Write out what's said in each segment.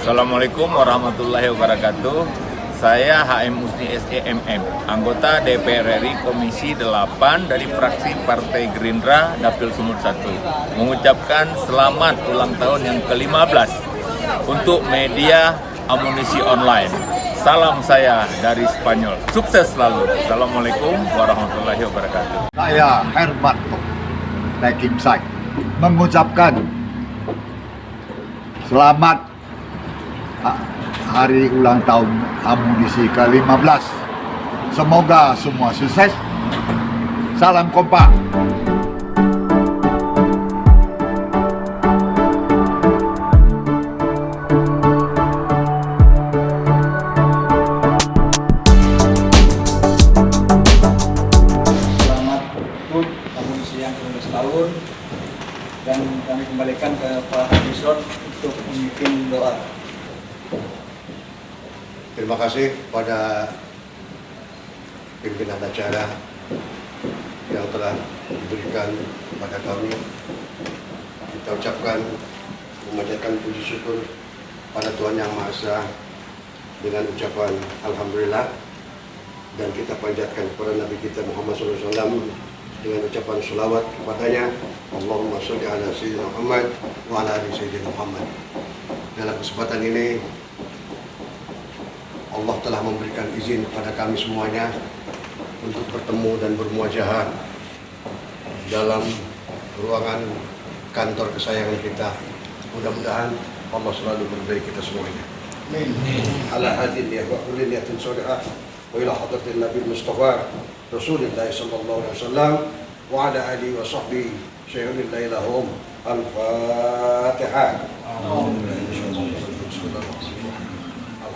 Assalamualaikum warahmatullahi wabarakatuh. Saya HM Musni SEMM, anggota DPR RI Komisi 8 dari fraksi Partai Gerindra Dapil Sumut 1. Mengucapkan selamat ulang tahun yang ke-15 untuk media amunisi online. Salam saya dari Spanyol. Sukses selalu. Assalamualaikum warahmatullahi wabarakatuh. Saya Hermanto Nekimsai mengucapkan selamat hari ulang tahun amunisi ke-15. Semoga semua sukses. Salam kompak. Selamat HUT amunisi yang ke-15 tahun dan kami kembalikan ke Pak Hadison untuk memimpin doa. Terima kasih pada pimpinan acara yang telah diberikan kepada kami. Kita ucapkan memanjatkan puji syukur pada Tuhan Yang Maha Esa dengan ucapan Alhamdulillah. Dan kita panjatkan kepada Nabi kita Muhammad SAW dengan ucapan salawat kepadanya. Allahumma sholli ala Sayyidina Muhammad wa ala ali Sayyidina Muhammad. Dalam kesempatan ini Allah telah memberikan izin kepada kami semuanya untuk bertemu dan bermuajahah dalam ruangan kantor kesayangan kita. Mudah-mudahan Allah selalu berbaik kita semuanya. Amin. Ala hadin ya wa kulli niyatin salihah wa ila hadratin Nabi Mustafa Rasulullah sallallahu alaihi wasallam wa ala alihi wa sahbihi syahidillah lahum al-Fatihah. Alhamdulillah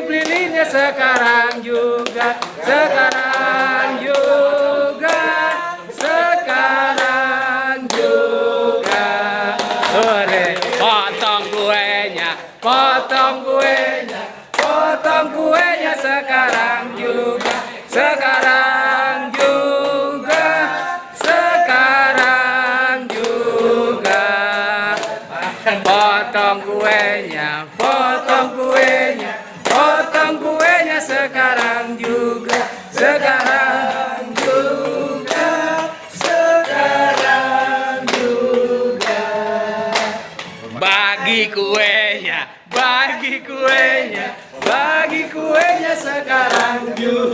tiup lilinnya sekarang juga, sekarang juga, sekarang juga. Ore, potong kuenya, potong kuenya, potong kuenya sekarang juga, sekarang juga, sekarang juga. Potong kuenya, potong kuenya sekarang juga, sekarang juga, sekarang juga. Bagi kuenya, bagi kuenya, bagi kuenya sekarang juga,